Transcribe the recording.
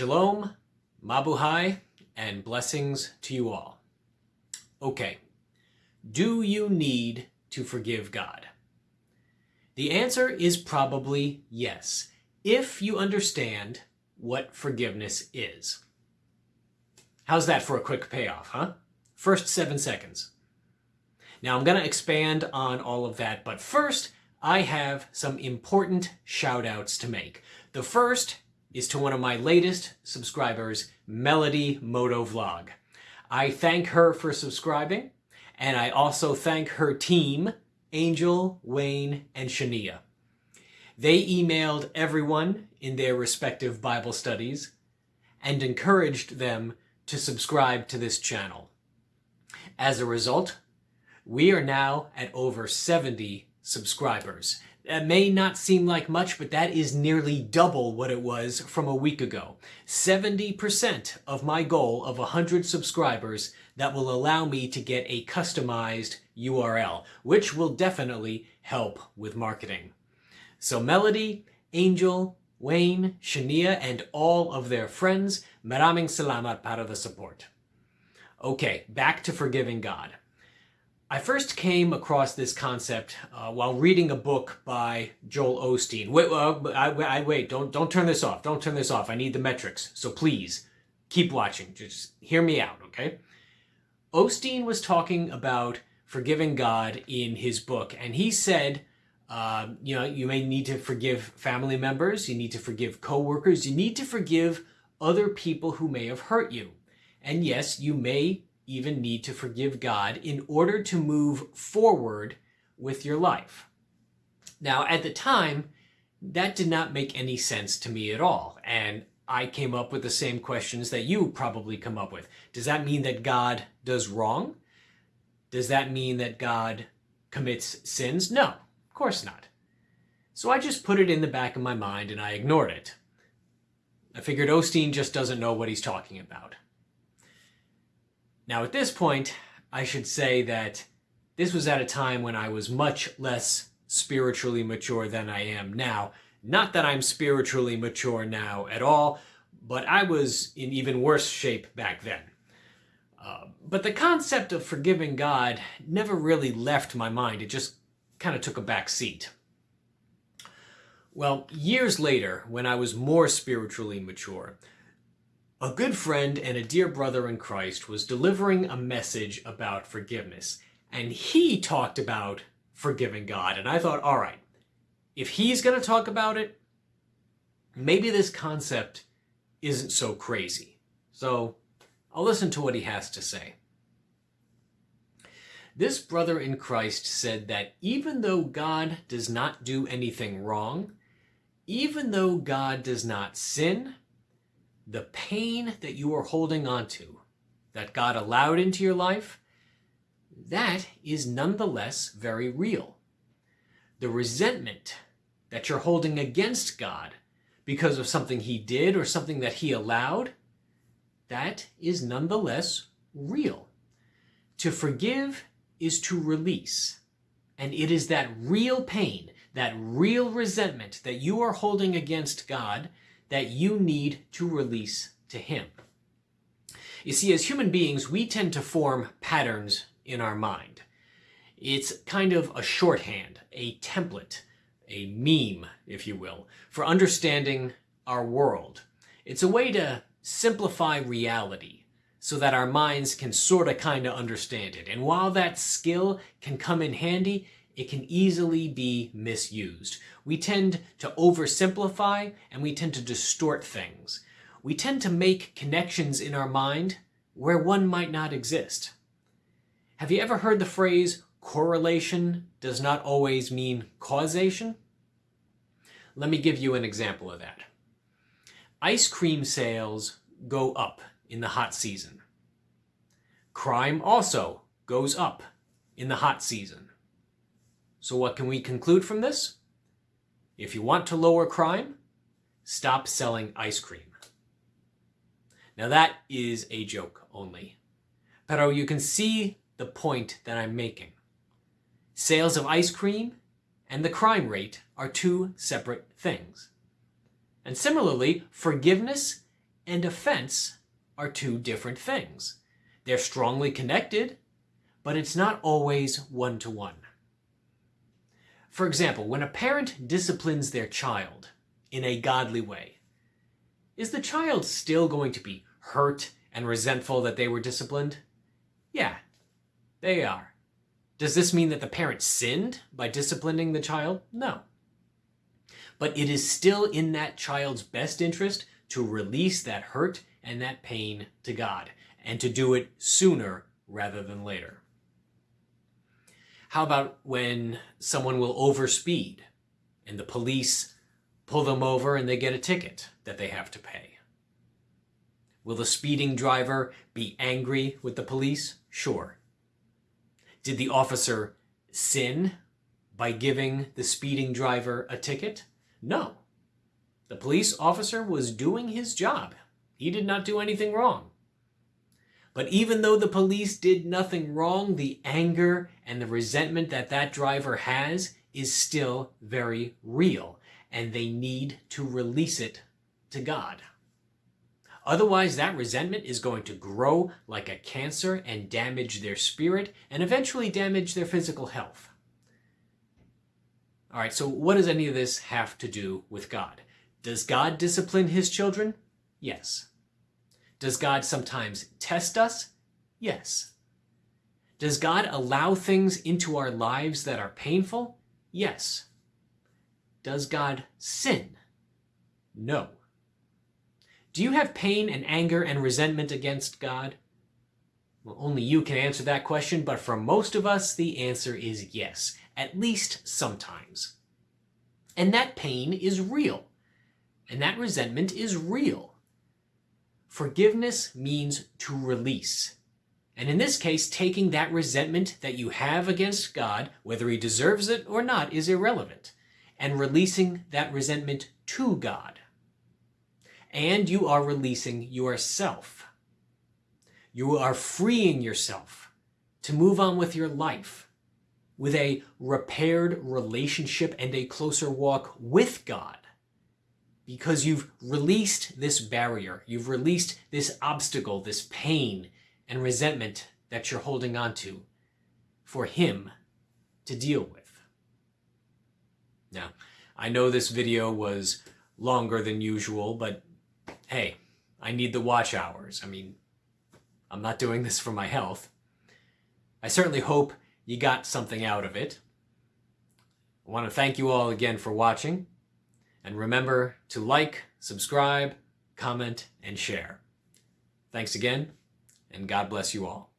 Shalom, Mabuhay, and blessings to you all. Okay, do you need to forgive God? The answer is probably yes, if you understand what forgiveness is. How's that for a quick payoff, huh? First seven seconds. Now I'm going to expand on all of that, but first I have some important shout outs to make. The first is to one of my latest subscribers, Melody Moto Vlog. I thank her for subscribing, and I also thank her team, Angel, Wayne, and Shania. They emailed everyone in their respective Bible studies and encouraged them to subscribe to this channel. As a result, we are now at over 70 subscribers. That may not seem like much, but that is nearly double what it was from a week ago. 70% of my goal of 100 subscribers that will allow me to get a customized URL, which will definitely help with marketing. So Melody, Angel, Wayne, Shania, and all of their friends, maraming salamat para the support. Okay, back to forgiving God. I first came across this concept uh, while reading a book by Joel Osteen. Wait, uh, I, I, wait, don't, don't turn this off. Don't turn this off. I need the metrics. So please, keep watching. Just hear me out, okay? Osteen was talking about forgiving God in his book, and he said, uh, you know, you may need to forgive family members, you need to forgive coworkers, you need to forgive other people who may have hurt you. And yes, you may even need to forgive God in order to move forward with your life. Now, at the time, that did not make any sense to me at all. And I came up with the same questions that you probably come up with. Does that mean that God does wrong? Does that mean that God commits sins? No, of course not. So I just put it in the back of my mind and I ignored it. I figured Osteen just doesn't know what he's talking about. Now at this point, I should say that this was at a time when I was much less spiritually mature than I am now. Not that I'm spiritually mature now at all, but I was in even worse shape back then. Uh, but the concept of forgiving God never really left my mind. It just kind of took a back seat. Well, years later, when I was more spiritually mature, a good friend and a dear brother in Christ was delivering a message about forgiveness, and he talked about forgiving God. And I thought, all right, if he's going to talk about it, maybe this concept isn't so crazy. So I'll listen to what he has to say. This brother in Christ said that even though God does not do anything wrong, even though God does not sin, the pain that you are holding on to, that God allowed into your life, that is nonetheless very real. The resentment that you're holding against God because of something he did or something that he allowed, that is nonetheless real. To forgive is to release. And it is that real pain, that real resentment that you are holding against God that you need to release to Him. You see, as human beings, we tend to form patterns in our mind. It's kind of a shorthand, a template, a meme, if you will, for understanding our world. It's a way to simplify reality so that our minds can sort of kind of understand it. And while that skill can come in handy, it can easily be misused. We tend to oversimplify and we tend to distort things. We tend to make connections in our mind where one might not exist. Have you ever heard the phrase, correlation does not always mean causation? Let me give you an example of that. Ice cream sales go up in the hot season. Crime also goes up in the hot season. So what can we conclude from this? If you want to lower crime, stop selling ice cream. Now that is a joke only. Pero you can see the point that I'm making. Sales of ice cream and the crime rate are two separate things. And similarly, forgiveness and offense are two different things. They're strongly connected, but it's not always one to one. For example, when a parent disciplines their child in a godly way, is the child still going to be hurt and resentful that they were disciplined? Yeah, they are. Does this mean that the parent sinned by disciplining the child? No. But it is still in that child's best interest to release that hurt and that pain to God, and to do it sooner rather than later. How about when someone will overspeed and the police pull them over and they get a ticket that they have to pay? Will the speeding driver be angry with the police? Sure. Did the officer sin by giving the speeding driver a ticket? No. The police officer was doing his job. He did not do anything wrong. But even though the police did nothing wrong, the anger and the resentment that that driver has is still very real, and they need to release it to God. Otherwise, that resentment is going to grow like a cancer and damage their spirit and eventually damage their physical health. All right, so what does any of this have to do with God? Does God discipline his children? Yes. Does God sometimes test us? Yes. Does God allow things into our lives that are painful? Yes. Does God sin? No. Do you have pain and anger and resentment against God? Well, only you can answer that question, but for most of us, the answer is yes, at least sometimes. And that pain is real. And that resentment is real. Forgiveness means to release. And in this case, taking that resentment that you have against God, whether he deserves it or not, is irrelevant, and releasing that resentment to God. And you are releasing yourself. You are freeing yourself to move on with your life with a repaired relationship and a closer walk with God because you've released this barrier, you've released this obstacle, this pain and resentment that you're holding on to for Him to deal with. Now, I know this video was longer than usual, but hey, I need the watch hours. I mean, I'm not doing this for my health. I certainly hope you got something out of it. I want to thank you all again for watching. And remember to like, subscribe, comment, and share. Thanks again, and God bless you all.